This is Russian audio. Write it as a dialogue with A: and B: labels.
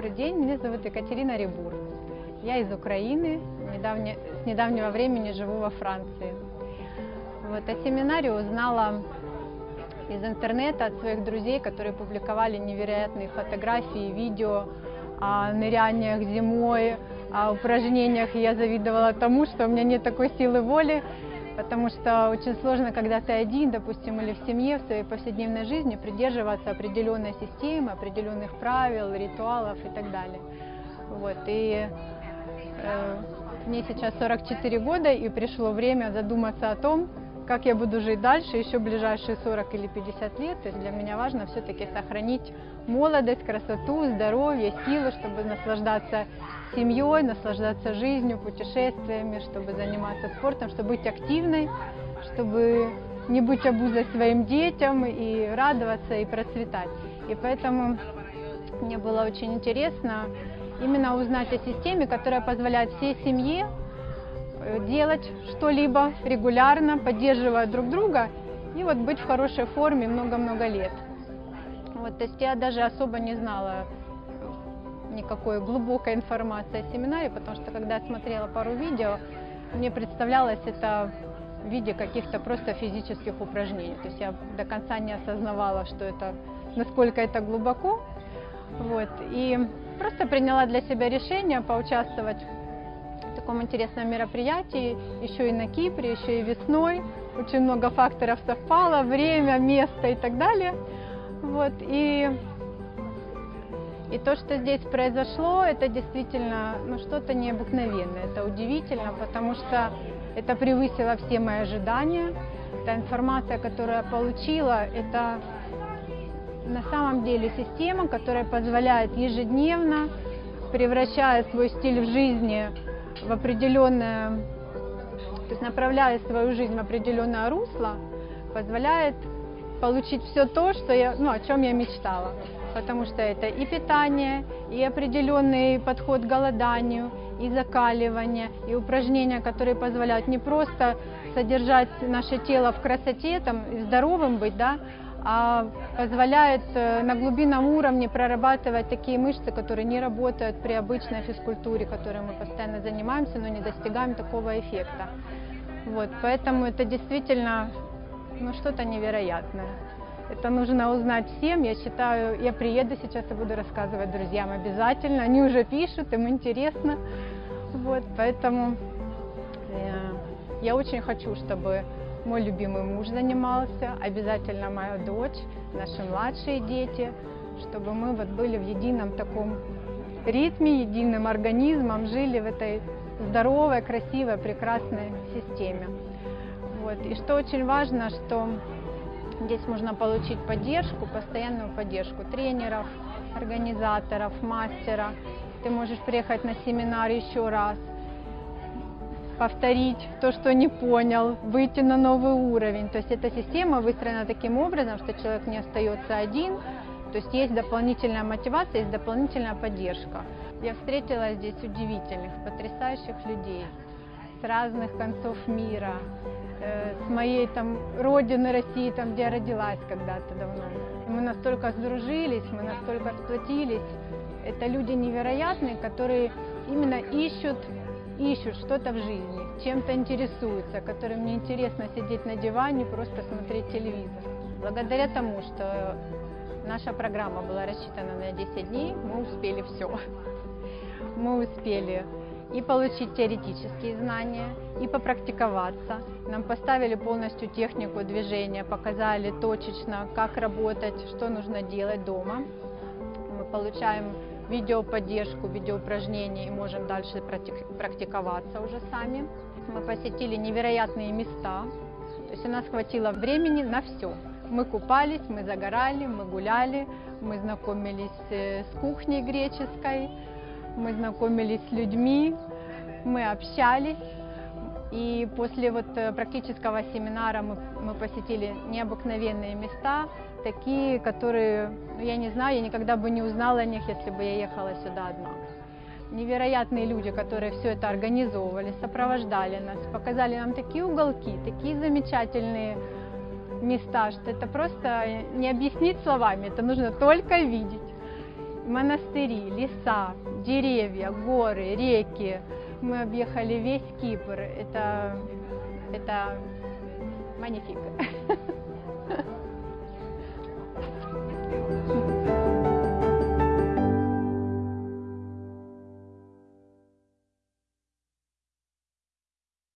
A: Добрый день, меня зовут Екатерина Рибур. Я из Украины, недавне, с недавнего времени живу во Франции. Вот, о семинаре узнала из интернета от своих друзей, которые публиковали невероятные фотографии, и видео о ныряниях зимой, о упражнениях. Я завидовала тому, что у меня нет такой силы воли потому что очень сложно, когда ты один, допустим, или в семье, в своей повседневной жизни, придерживаться определенной системы, определенных правил, ритуалов и так далее. Вот, и э, мне сейчас 44 года, и пришло время задуматься о том, как я буду жить дальше, еще ближайшие 40 или 50 лет. Есть для меня важно все-таки сохранить молодость, красоту, здоровье, силы, чтобы наслаждаться семьей, наслаждаться жизнью, путешествиями, чтобы заниматься спортом, чтобы быть активной, чтобы не быть обузой своим детям и радоваться и процветать. И поэтому мне было очень интересно именно узнать о системе, которая позволяет всей семье делать что-либо регулярно, поддерживая друг друга и вот быть в хорошей форме много-много лет. Вот, то есть я даже особо не знала никакой глубокой информации о семинаре, потому что когда я смотрела пару видео, мне представлялось это в виде каких-то просто физических упражнений. То есть я до конца не осознавала, что это, насколько это глубоко. Вот. И просто приняла для себя решение поучаствовать таком интересном мероприятии, еще и на Кипре, еще и весной. Очень много факторов совпало, время, место и так далее. Вот. И и то, что здесь произошло, это действительно ну, что-то необыкновенное, это удивительно, потому что это превысило все мои ожидания. Та информация, которую я получила, это на самом деле система, которая позволяет ежедневно, превращая свой стиль в жизни в определенное, то есть направляя свою жизнь в определенное русло, позволяет получить все то, что я, ну, о чем я мечтала. Потому что это и питание, и определенный подход к голоданию, и закаливание, и упражнения, которые позволяют не просто содержать наше тело в красоте, там, здоровым быть, да, а позволяет э, на глубинном уровне прорабатывать такие мышцы, которые не работают при обычной физкультуре, которой мы постоянно занимаемся, но не достигаем такого эффекта. Вот, поэтому это действительно ну, что-то невероятное. Это нужно узнать всем. Я считаю, я приеду сейчас и буду рассказывать друзьям обязательно. Они уже пишут, им интересно. Вот, поэтому э, я очень хочу, чтобы мой любимый муж занимался, обязательно моя дочь, наши младшие дети, чтобы мы вот были в едином таком ритме, единым организмом, жили в этой здоровой, красивой, прекрасной системе. Вот. И что очень важно, что Здесь можно получить поддержку, постоянную поддержку тренеров, организаторов, мастера. Ты можешь приехать на семинар еще раз, повторить то, что не понял, выйти на новый уровень. То есть эта система выстроена таким образом, что человек не остается один, то есть есть дополнительная мотивация, есть дополнительная поддержка. Я встретила здесь удивительных, потрясающих людей с разных концов мира, моей там родины России, там, где я родилась когда-то давно. Мы настолько сдружились, мы настолько сплотились. Это люди невероятные, которые именно ищут, ищут что-то в жизни, чем-то интересуются, которым не интересно сидеть на диване, просто смотреть телевизор. Благодаря тому, что наша программа была рассчитана на 10 дней, мы успели все. Мы успели и получить теоретические знания, и попрактиковаться. Нам поставили полностью технику движения, показали точечно, как работать, что нужно делать дома. Мы получаем видеоподдержку, видеоупражнения и можем дальше практиковаться уже сами. Мы посетили невероятные места, то есть у нас хватило времени на все. Мы купались, мы загорали, мы гуляли, мы знакомились э, с кухней греческой, мы знакомились с людьми, мы общались. И после вот э, практического семинара мы, мы посетили необыкновенные места, такие, которые, ну, я не знаю, я никогда бы не узнала о них, если бы я ехала сюда одна. Невероятные люди, которые все это организовывали, сопровождали нас, показали нам такие уголки, такие замечательные места, что это просто не объяснить словами, это нужно только видеть монастыри, леса, деревья, горы, реки. Мы объехали весь Кипр. Это, это магнифик.